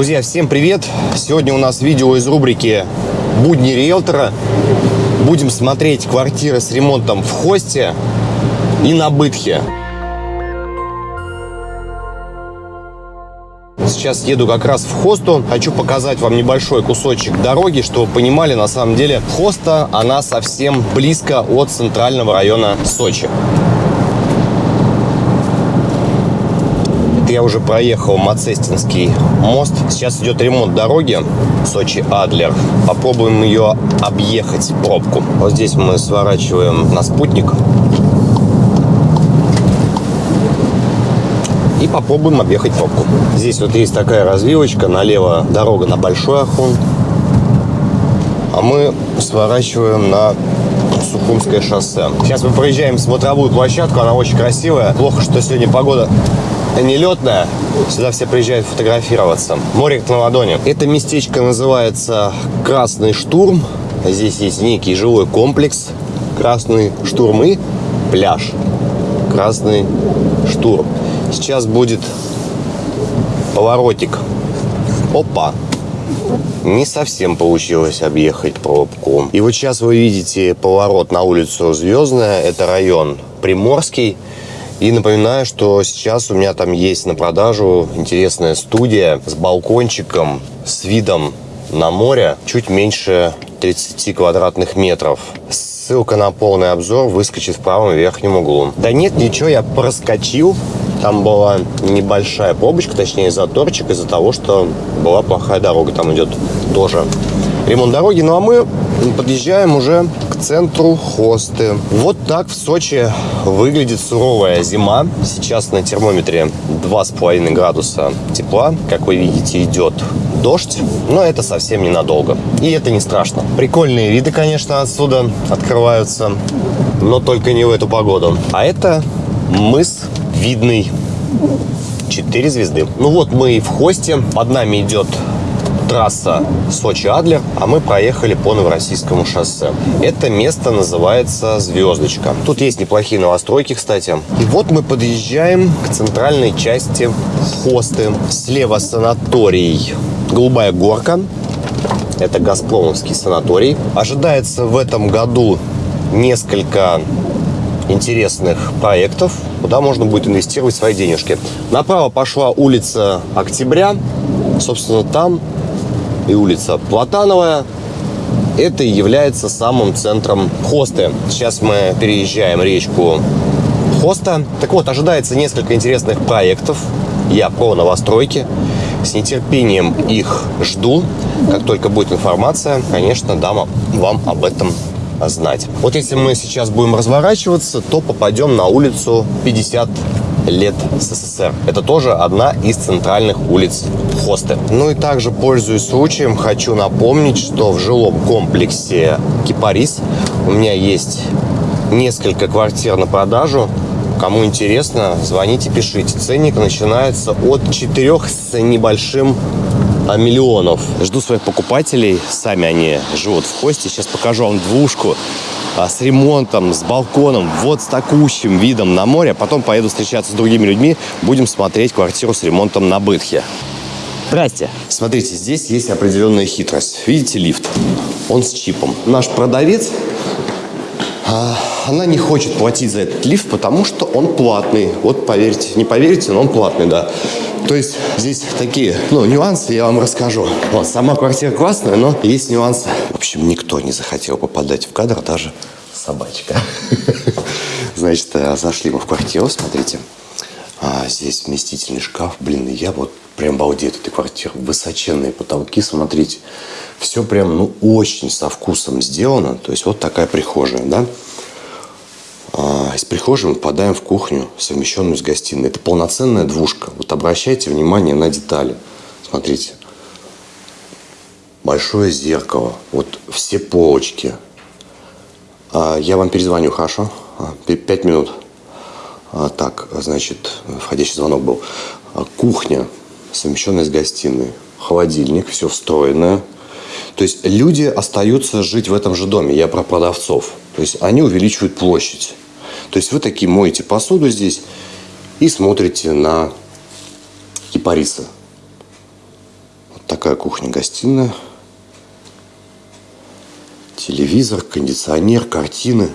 Друзья, всем привет! Сегодня у нас видео из рубрики «Будни риэлтора». Будем смотреть квартиры с ремонтом в Хосте и на Бытхе. Сейчас еду как раз в Хосту. Хочу показать вам небольшой кусочек дороги, чтобы вы понимали, на самом деле Хоста, она совсем близко от центрального района Сочи. Я уже проехал Мацестинский мост. Сейчас идет ремонт дороги Сочи-Адлер. Попробуем ее объехать, пробку. Вот здесь мы сворачиваем на спутник. и попробуем объехать пробку. Здесь вот есть такая развилочка, налево дорога на Большой Ахун, а мы сворачиваем на Сухумское шоссе. Сейчас мы проезжаем смотровую площадку, она очень красивая. Плохо, что сегодня погода не летная. Сюда все приезжают фотографироваться. Море на ладони. Это местечко называется Красный Штурм. Здесь есть некий жилой комплекс. Красный Штурм и пляж. Красный Штурм. Сейчас будет поворотик. Опа! Не совсем получилось объехать пробку. И вот сейчас вы видите поворот на улицу Звездная. Это район Приморский. И напоминаю, что сейчас у меня там есть на продажу интересная студия с балкончиком, с видом на море, чуть меньше 30 квадратных метров. Ссылка на полный обзор выскочит в правом верхнем углу. Да нет, ничего, я проскочил. Там была небольшая пробочка, точнее заторчик из-за того, что была плохая дорога. Там идет тоже ремонт дороги. Ну а мы подъезжаем уже центру Хосты. Вот так в Сочи выглядит суровая зима. Сейчас на термометре 2,5 градуса тепла. Как вы видите, идет дождь, но это совсем ненадолго. И это не страшно. Прикольные виды, конечно, отсюда открываются, но только не в эту погоду. А это мыс видный. Четыре звезды. Ну вот мы и в хосте. Под нами идет трасса Сочи-Адлер, а мы проехали по Новороссийскому шоссе. Это место называется Звездочка. Тут есть неплохие новостройки, кстати. И вот мы подъезжаем к центральной части хосты. Слева санаторий Голубая горка. Это Газпромовский санаторий. Ожидается в этом году несколько интересных проектов, куда можно будет инвестировать свои денежки. Направо пошла улица Октября. Собственно, там и улица Платановая. Это является самым центром Хосты. Сейчас мы переезжаем речку Хоста. Так вот, ожидается несколько интересных проектов. Я про новостройки. С нетерпением их жду. Как только будет информация, конечно, дам вам об этом знать. Вот если мы сейчас будем разворачиваться, то попадем на улицу 50 лет СССР. Это тоже одна из центральных улиц Хосты. Ну и также, пользуясь случаем, хочу напомнить, что в жилом комплексе Кипарис у меня есть несколько квартир на продажу. Кому интересно, звоните, пишите. Ценник начинается от 4 с небольшим а, миллионов. Жду своих покупателей. Сами они живут в Хосте. Сейчас покажу вам двушку а, с ремонтом, с балконом, вот с такущим видом на море. Потом поеду встречаться с другими людьми, будем смотреть квартиру с ремонтом на Бытхе. Здрасте. Смотрите, здесь есть определенная хитрость. Видите лифт? Он с чипом. Наш продавец, а, она не хочет платить за этот лифт, потому что он платный. Вот поверьте, не поверите, но он платный, да. То есть здесь такие, ну, нюансы я вам расскажу. Вот, сама квартира классная, но есть нюансы. В общем, никто не захотел попадать в кадр, даже собачка. Значит, э, зашли мы в квартиру, смотрите. А, здесь вместительный шкаф. Блин, я вот прям балдею от этой квартиры. Высоченные потолки, смотрите. Все прям, ну, очень со вкусом сделано. То есть вот такая прихожая, да. А, из прихожей мы попадаем в кухню, совмещенную с гостиной. Это полноценная двушка. Вот обращайте внимание на детали. Смотрите. Большое зеркало. Вот все полочки. А, я вам перезвоню, хорошо? А, пять минут. Так, значит, входящий звонок был. Кухня, совмещенная с гостиной. Холодильник, все встроенное. То есть люди остаются жить в этом же доме. Я про продавцов. То есть они увеличивают площадь. То есть вы такие моете посуду здесь и смотрите на кипарисы. такая кухня-гостиная. Телевизор, кондиционер, картины,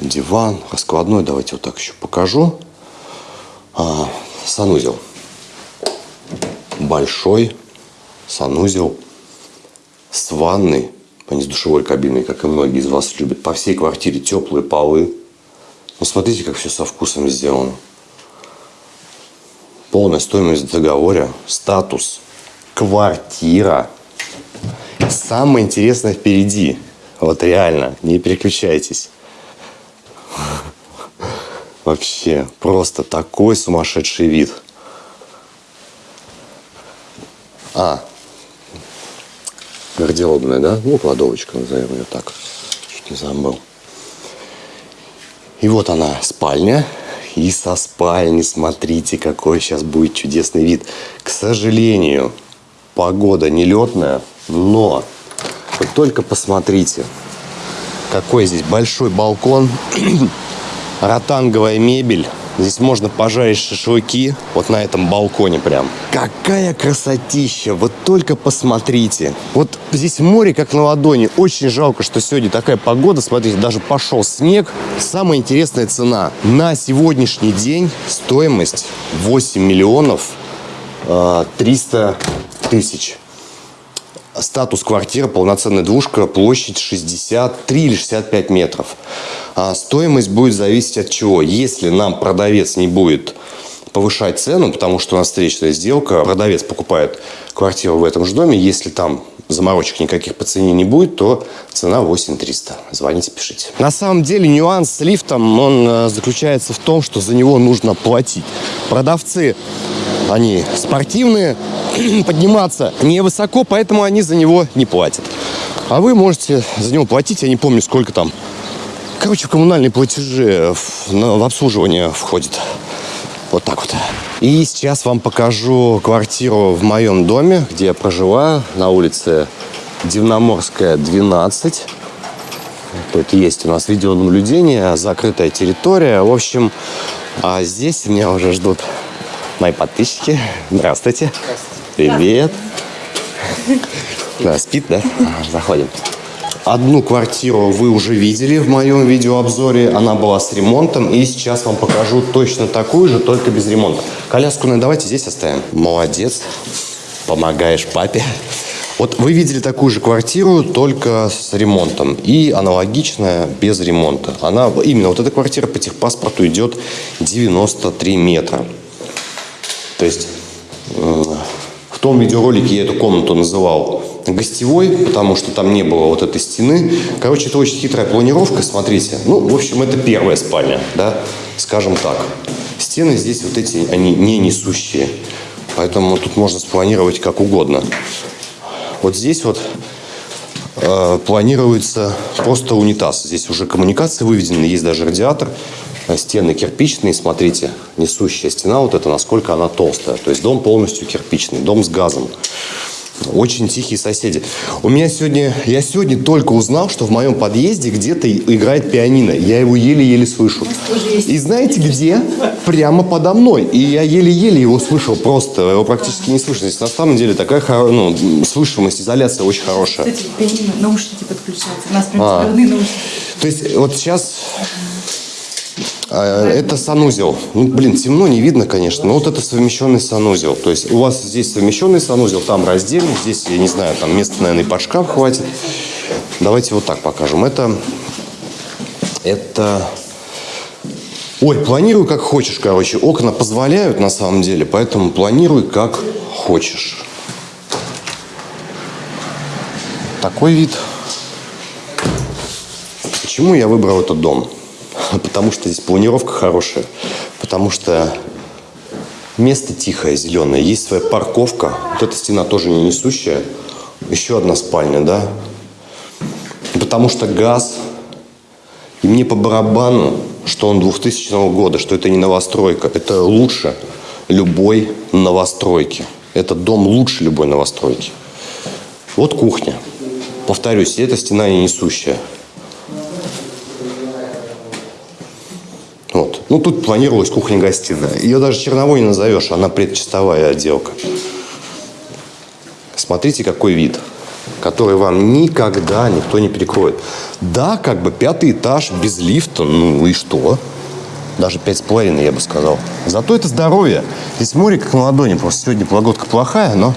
диван, раскладной. Давайте вот так еще покажу. А, санузел. Большой санузел с ванной, а не с душевой кабиной, как и многие из вас любят. По всей квартире теплые полы. Ну, смотрите, как все со вкусом сделано. Полная стоимость договора, статус, квартира. Самое интересное впереди. Вот реально, не переключайтесь. Вообще, просто такой сумасшедший вид. А, гардеробная, да? Ну, кладовочка, назовем ее так. Чуть не забыл. И вот она, спальня. И со спальни, смотрите, какой сейчас будет чудесный вид. К сожалению, погода нелетная, но вы только посмотрите, какой здесь большой балкон, ротанговая мебель. Здесь можно пожарить шашлыки вот на этом балконе прям. Какая красотища! Вот только посмотрите. Вот здесь море как на ладони. Очень жалко, что сегодня такая погода. Смотрите, даже пошел снег. Самая интересная цена. На сегодняшний день стоимость 8 миллионов 300 а, тысяч. Статус квартиры, полноценная двушка, площадь 63 или 65 метров. А стоимость будет зависеть от чего. Если нам продавец не будет повышать цену, потому что у нас встречная сделка, продавец покупает квартиру в этом же доме, если там заморочек никаких по цене не будет, то цена 8300. Звоните, пишите. На самом деле нюанс с лифтом, он э, заключается в том, что за него нужно платить. Продавцы, они спортивные, подниматься невысоко, поэтому они за него не платят. А вы можете за него платить, я не помню, сколько там Короче, коммунальные платежи в, в обслуживание входит. Вот так вот. И сейчас вам покажу квартиру в моем доме, где я проживаю, на улице Дивноморская, 12. Тут есть у нас видеонаблюдение, закрытая территория. В общем, а здесь меня уже ждут мои подписчики. Здравствуйте. Здравствуйте. Привет. Да, спит, да? Заходим. Одну квартиру вы уже видели в моем видеообзоре. Она была с ремонтом. И сейчас вам покажу точно такую же, только без ремонта. Коляску ну, давайте здесь оставим. Молодец. Помогаешь папе. Вот вы видели такую же квартиру, только с ремонтом. И аналогичная без ремонта. Она, именно вот эта квартира по техпаспорту идет 93 метра. То есть в том видеоролике я эту комнату называл гостевой, потому что там не было вот этой стены. Короче, это очень хитрая планировка, смотрите. Ну, в общем, это первая спальня, да, скажем так. Стены здесь вот эти, они не несущие. Поэтому тут можно спланировать как угодно. Вот здесь вот э, планируется просто унитаз. Здесь уже коммуникации выведены, есть даже радиатор. Стены кирпичные, смотрите, несущая стена вот эта, насколько она толстая. То есть дом полностью кирпичный, дом с газом. Очень тихие соседи. У меня сегодня, я сегодня только узнал, что в моем подъезде где-то играет пианино. Я его еле-еле слышу. И знаете где? Прямо подо мной. И я еле-еле его слышал просто. Его практически не слышно. Здесь на самом деле такая ну, слышимость, изоляция очень хорошая. Кстати, пианино, наушники подключаются. У нас прям а. наушники. То есть вот сейчас это санузел. Ну, блин, темно, не видно, конечно, но вот это совмещенный санузел. То есть у вас здесь совмещенный санузел, там раздельный, здесь, я не знаю, там места, наверное, и под шкаф хватит. Давайте вот так покажем. Это, это... Ой, планируй как хочешь, короче. Окна позволяют на самом деле, поэтому планируй как хочешь. Такой вид. Почему я выбрал этот дом? потому что здесь планировка хорошая, потому что место тихое, зеленое, есть своя парковка, вот эта стена тоже не несущая, еще одна спальня, да, потому что газ, и мне по барабану, что он 2000 года, что это не новостройка, это лучше любой новостройки. Этот дом лучше любой новостройки. Вот кухня. Повторюсь, эта стена не несущая. Ну, тут планировалась кухня-гостиная. Ее даже черновой не назовешь, она предчистовая отделка. Смотрите, какой вид, который вам никогда никто не перекроет. Да, как бы пятый этаж без лифта, ну и что? Даже пять с половиной, я бы сказал. Зато это здоровье. Здесь море как на ладони. Просто сегодня погодка плохая, но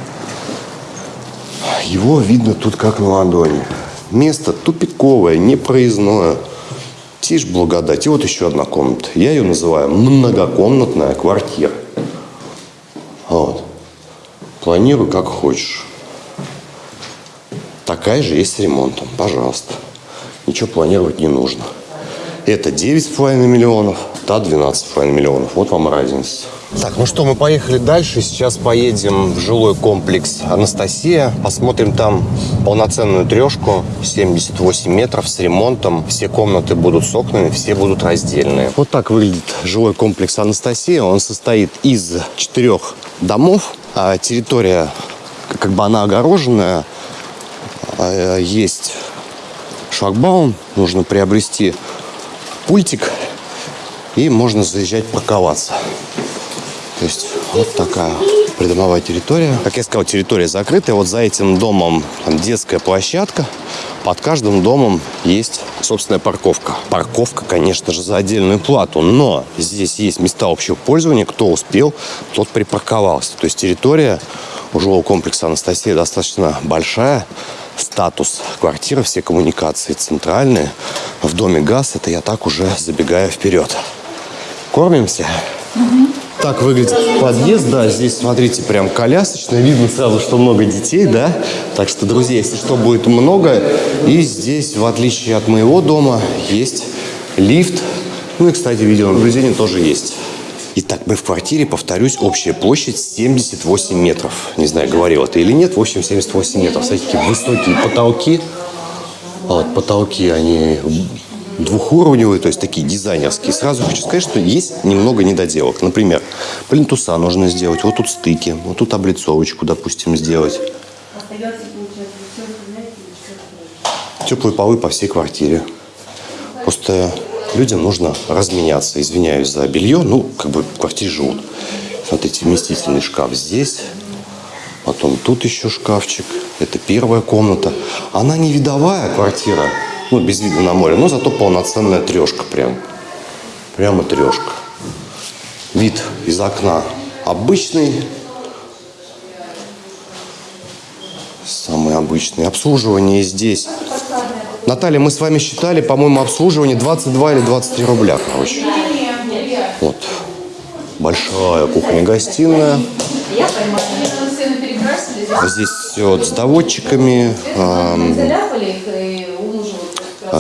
его видно тут как на ладони. Место тупиковое, непроездное. Тишь благодать. И вот еще одна комната. Я ее называю многокомнатная квартира. Вот. Планируй как хочешь. Такая же есть с ремонтом. Пожалуйста. Ничего планировать не нужно. Это 9,5 миллионов, та 12,5 миллионов. Вот вам разница. Так, ну что, мы поехали дальше. Сейчас поедем в жилой комплекс Анастасия. Посмотрим там полноценную трешку, 78 метров с ремонтом. Все комнаты будут с окнами, все будут раздельные. Вот так выглядит жилой комплекс Анастасия. Он состоит из четырех домов. А территория, как бы она огороженная. А, Есть шлагбаум. Нужно приобрести пультик. И можно заезжать парковаться. То есть вот такая придомовая территория. Как я сказал, территория закрытая. Вот за этим домом детская площадка. Под каждым домом есть собственная парковка. Парковка, конечно же, за отдельную плату. Но здесь есть места общего пользования. Кто успел, тот припарковался. То есть территория у жилого комплекса Анастасия достаточно большая. Статус квартиры, все коммуникации центральные. В доме газ. Это я так уже забегаю вперед. Кормимся? Так выглядит подъезд, да, здесь, смотрите, прям колясочно, видно сразу, что много детей, да, так что, друзья, если что, будет много, и здесь, в отличие от моего дома, есть лифт, ну и, кстати, видеонаблюдение тоже есть. Итак, мы в квартире, повторюсь, общая площадь 78 метров. Не знаю, говорил это или нет, в общем, 78 метров. Смотрите, какие высокие потолки. Вот, потолки, они двухуровневые, то есть такие дизайнерские. Сразу хочу сказать, что есть немного недоделок. Например, плинтуса нужно сделать, вот тут стыки, вот тут облицовочку, допустим, сделать. Теплые полы по всей квартире. Просто людям нужно разменяться. Извиняюсь за белье, ну, как бы в квартире живут. Смотрите, вместительный шкаф здесь. Потом тут еще шкафчик. Это первая комната. Она не видовая квартира, ну, без вида на море, но зато полноценная трешка прям. Прямо трешка. Вид из окна обычный. Самый обычный. Обслуживание здесь. Наталья, мы с вами считали, по-моему, обслуживание 22 или 23 рубля, короче. Вот. Большая кухня-гостиная. Здесь все вот с доводчиками. эм,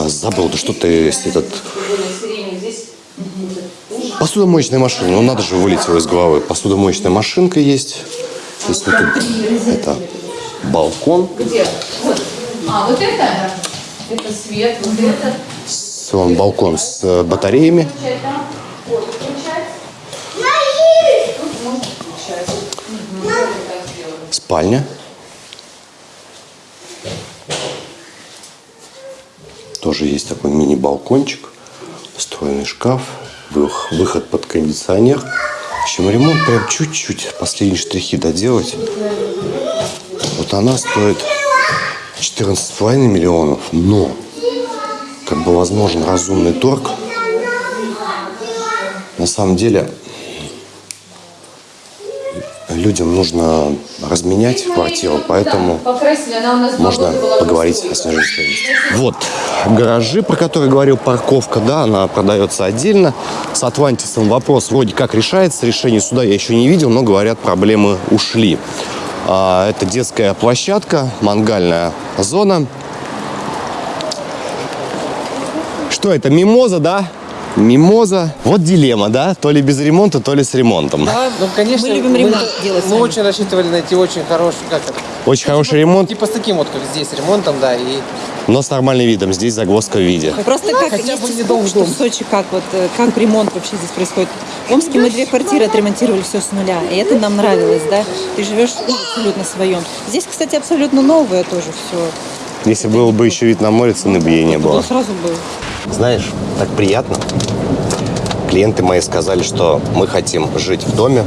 забыл, да что ты этот... Посудомоечная машина. Ну, надо же, вылетело из головы. Посудомоечная машинка есть. Здесь вот тут, это балкон. Где? Вот. А, вот это? Это свет, вот это. Вон балкон с э, батареями. Включать там. Вот, включать. Тут можно включать. Угу. Вот так сделать. Спальня. Тоже есть такой мини-балкончик. Встроенный шкаф. вых- Выход под кондиционер. В общем, ремонт прям чуть-чуть. Последние штрихи доделать. Вот она стоит 14,5 миллионов. Но, как бы возможен разумный торг, на самом деле людям нужно разменять квартиру, поэтому можно поговорить о снижении стоимости. Вот гаражи, про которые говорил, парковка, да, она продается отдельно. С Атлантисом вопрос вроде как решается. Решение суда я еще не видел, но говорят, проблемы ушли. А, Это детская площадка, мангальная зона. Что это, мимоза, да? Мимоза. Вот дилемма, да? То ли без ремонта, то ли с ремонтом. Да, ну, конечно. Мы любим ремонт делать Мы сами. очень рассчитывали найти очень хороший, как это? Очень хороший ремонт, Типа с таким вот, как здесь, ремонтом, да, и но с нормальным видом. Здесь загвоздка в виде. Просто как хотя бы не дом в что в Сочи как вот э, как ремонт вообще здесь происходит. В Омске мы две квартиры отремонтировали все с нуля, и это нам нравилось, да. Ты живешь ну, абсолютно своем. Здесь, кстати, абсолютно новое тоже все. Если был бы еще вид на море, цены бы ей не было. сразу был. Знаешь, так приятно. Клиенты мои сказали, что мы хотим жить в доме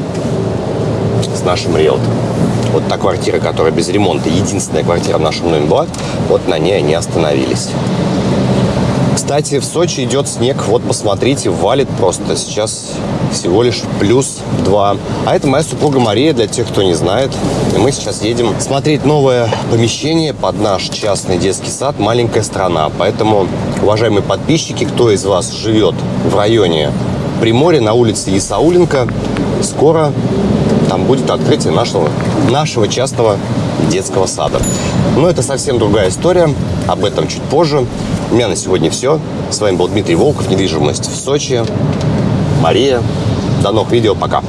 с нашим риэлтором. Вот та квартира, которая без ремонта, единственная квартира в нашем доме была, вот на ней они остановились. Кстати, в Сочи идет снег. Вот посмотрите, валит просто. Сейчас всего лишь плюс 2. А это моя супруга Мария, для тех, кто не знает. И мы сейчас едем смотреть новое помещение под наш частный детский сад «Маленькая страна». Поэтому, уважаемые подписчики, кто из вас живет в районе Приморья на улице Исауленко, скоро там будет открытие нашего, нашего частного детского сада. Но это совсем другая история, об этом чуть позже. У меня на сегодня все. С вами был Дмитрий Волков, недвижимость в Сочи. Мария. До новых видео, пока.